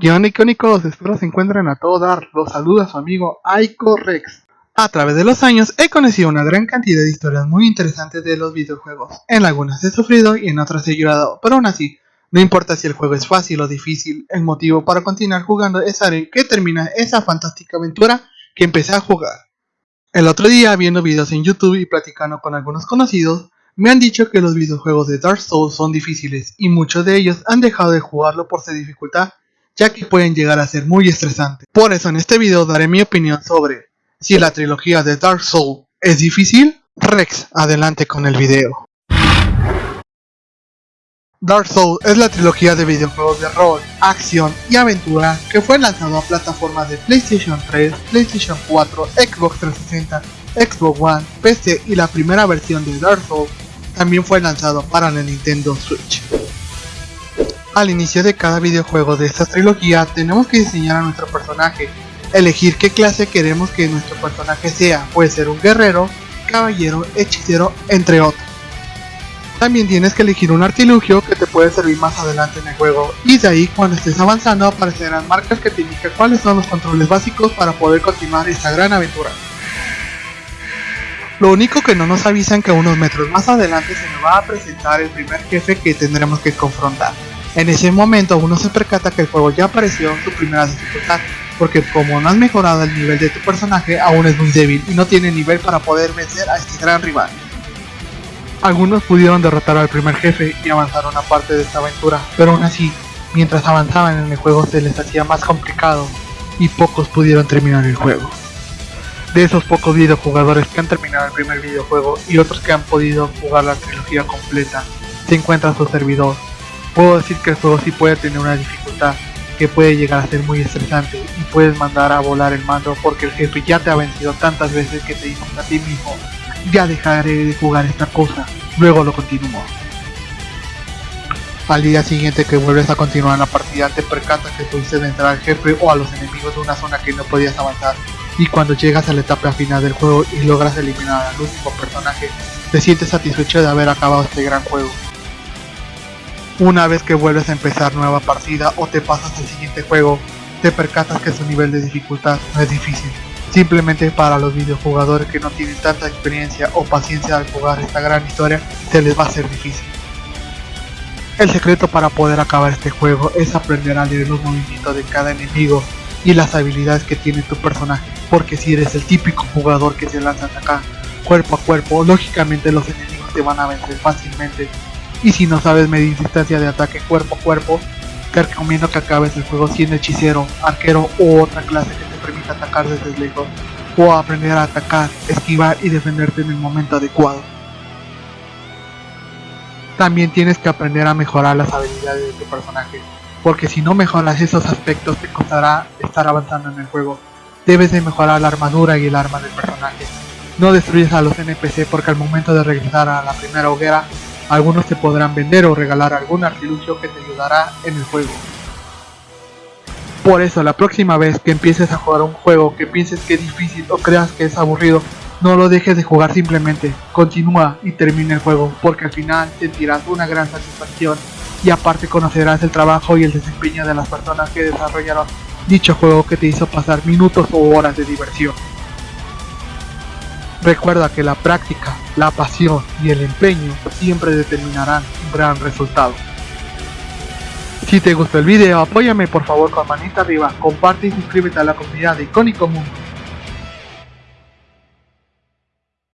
¿Qué onda icónicos? Espero se encuentren a todo dar. Los saluda su amigo Aiko Rex. A través de los años he conocido una gran cantidad de historias muy interesantes de los videojuegos. En algunas he sufrido y en otras he llorado, pero aún así, no importa si el juego es fácil o difícil, el motivo para continuar jugando es saber que termina esa fantástica aventura que empecé a jugar. El otro día viendo videos en YouTube y platicando con algunos conocidos, me han dicho que los videojuegos de Dark Souls son difíciles y muchos de ellos han dejado de jugarlo por su dificultad ya que pueden llegar a ser muy estresantes. Por eso en este video daré mi opinión sobre si la trilogía de Dark Souls es difícil. Rex, adelante con el video. Dark Souls es la trilogía de videojuegos de rol, acción y aventura que fue lanzado a plataformas de PlayStation 3, PlayStation 4, Xbox 360, Xbox One, PC y la primera versión de Dark Souls también fue lanzado para la Nintendo Switch. Al inicio de cada videojuego de esta trilogía tenemos que diseñar a nuestro personaje, elegir qué clase queremos que nuestro personaje sea, puede ser un guerrero, caballero, hechicero, entre otros. También tienes que elegir un artilugio que te puede servir más adelante en el juego, y de ahí cuando estés avanzando aparecerán marcas que te indican cuáles son los controles básicos para poder continuar esta gran aventura. Lo único que no nos avisan que unos metros más adelante se nos va a presentar el primer jefe que tendremos que confrontar. En ese momento uno se percata que el juego ya apareció en su primera dificultad, porque como no has mejorado el nivel de tu personaje, aún es muy débil y no tiene nivel para poder vencer a este gran rival. Algunos pudieron derrotar al primer jefe y avanzaron a parte de esta aventura, pero aún así, mientras avanzaban en el juego se les hacía más complicado y pocos pudieron terminar el juego. De esos pocos videojugadores que han terminado el primer videojuego y otros que han podido jugar la trilogía completa, se encuentra su servidor, Puedo decir que el juego sí puede tener una dificultad que puede llegar a ser muy estresante y puedes mandar a volar el mando porque el jefe ya te ha vencido tantas veces que te dices a ti mismo ya dejaré de jugar esta cosa, luego lo continúo. Al día siguiente que vuelves a continuar la partida te percatas que pudiste entrar al jefe o a los enemigos de una zona que no podías avanzar y cuando llegas a la etapa final del juego y logras eliminar al último personaje te sientes satisfecho de haber acabado este gran juego. Una vez que vuelves a empezar nueva partida o te pasas al siguiente juego, te percatas que su nivel de dificultad no es difícil. Simplemente para los videojugadores que no tienen tanta experiencia o paciencia al jugar esta gran historia, se les va a ser difícil. El secreto para poder acabar este juego es aprender a leer los movimientos de cada enemigo y las habilidades que tiene tu personaje, porque si eres el típico jugador que se lanza acá cuerpo a cuerpo, lógicamente los enemigos te van a vencer fácilmente y si no sabes medir distancia de ataque cuerpo a cuerpo, te recomiendo que acabes el juego siendo hechicero, arquero u otra clase que te permita atacar desde lejos o aprender a atacar, esquivar y defenderte en el momento adecuado. También tienes que aprender a mejorar las habilidades de tu personaje, porque si no mejoras esos aspectos te costará estar avanzando en el juego. Debes de mejorar la armadura y el arma del personaje. No destruyes a los NPC porque al momento de regresar a la primera hoguera algunos te podrán vender o regalar algún artilugio que te ayudará en el juego. Por eso la próxima vez que empieces a jugar un juego que pienses que es difícil o creas que es aburrido, no lo dejes de jugar simplemente, continúa y termina el juego porque al final sentirás una gran satisfacción y aparte conocerás el trabajo y el desempeño de las personas que desarrollaron dicho juego que te hizo pasar minutos o horas de diversión. Recuerda que la práctica, la pasión y el empeño siempre determinarán un gran resultado. Si te gustó el video, apóyame por favor con manita arriba, comparte y suscríbete a la comunidad de Icónico Mundo.